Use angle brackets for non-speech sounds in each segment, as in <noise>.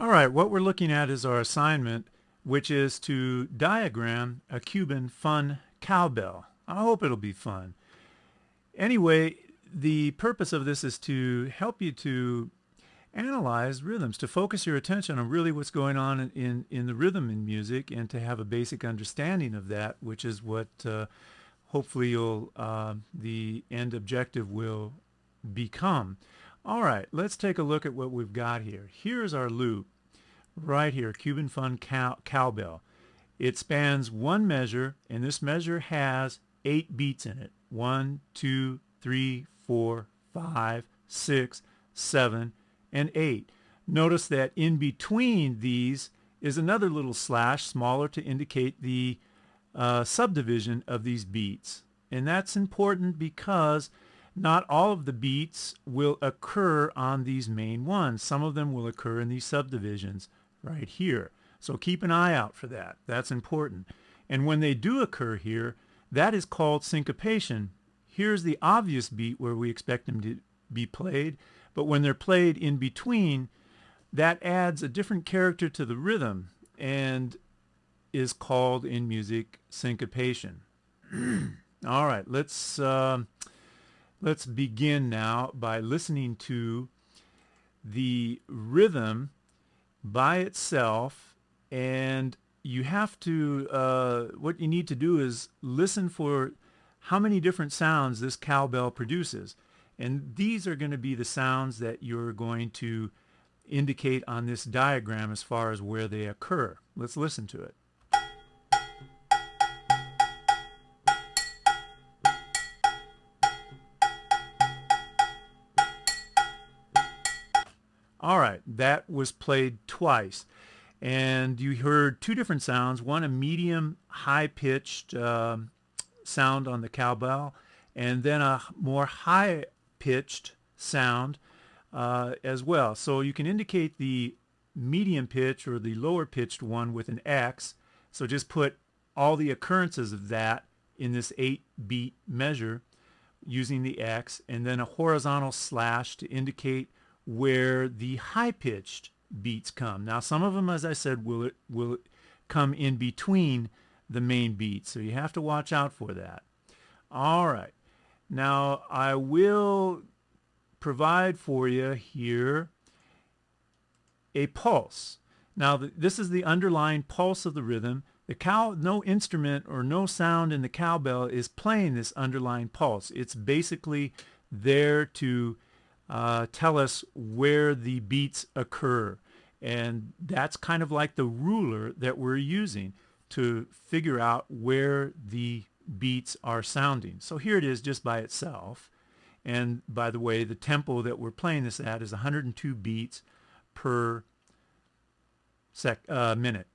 All right, what we're looking at is our assignment, which is to diagram a Cuban fun cowbell. I hope it'll be fun. Anyway, the purpose of this is to help you to analyze rhythms, to focus your attention on really what's going on in, in the rhythm in music and to have a basic understanding of that, which is what uh, hopefully you'll, uh, the end objective will become. All right, let's take a look at what we've got here. Here's our loop right here, Cuban Fun cow Cowbell. It spans one measure, and this measure has eight beats in it. One, two, three, four, five, six, seven, and eight. Notice that in between these is another little slash, smaller to indicate the uh, subdivision of these beats. And that's important because not all of the beats will occur on these main ones. Some of them will occur in these subdivisions right here. So keep an eye out for that. That's important. And when they do occur here, that is called syncopation. Here's the obvious beat where we expect them to be played, but when they're played in between, that adds a different character to the rhythm and is called in music syncopation. <clears throat> All right, let's uh, let's begin now by listening to the rhythm by itself and you have to uh, what you need to do is listen for how many different sounds this cowbell produces and these are going to be the sounds that you're going to indicate on this diagram as far as where they occur. Let's listen to it. All right, that was played twice. And you heard two different sounds, one a medium high-pitched uh, sound on the cowbell, and then a more high-pitched sound uh, as well. So you can indicate the medium pitch or the lower pitched one with an X. So just put all the occurrences of that in this 8 beat measure using the X and then a horizontal slash to indicate where the high-pitched beats come. Now some of them, as I said, will, it, will come in between the main beats, so you have to watch out for that. All right. Now I will provide for you here a pulse. Now this is the underlying pulse of the rhythm. The cow, no instrument or no sound in the cowbell is playing this underlying pulse. It's basically there to uh, tell us where the beats occur. And that's kind of like the ruler that we're using to figure out where the beats are sounding. So here it is just by itself. And by the way, the tempo that we're playing this at is 102 beats per sec uh, minute.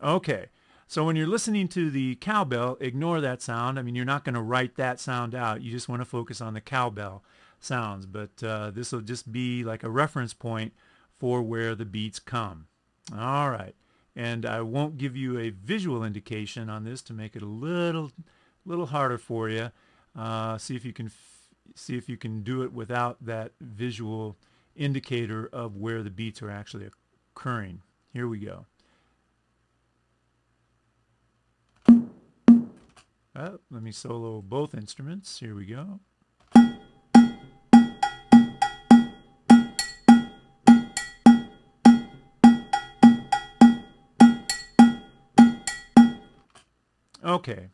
Okay, so when you're listening to the cowbell, ignore that sound. I mean, you're not going to write that sound out. You just want to focus on the cowbell sounds. But uh, this will just be like a reference point for where the beats come. All right. And I won't give you a visual indication on this to make it a little, little harder for you. Uh, see if you can see if you can do it without that visual indicator of where the beats are actually occurring. Here we go. Oh, let me solo both instruments. Here we go. Okay,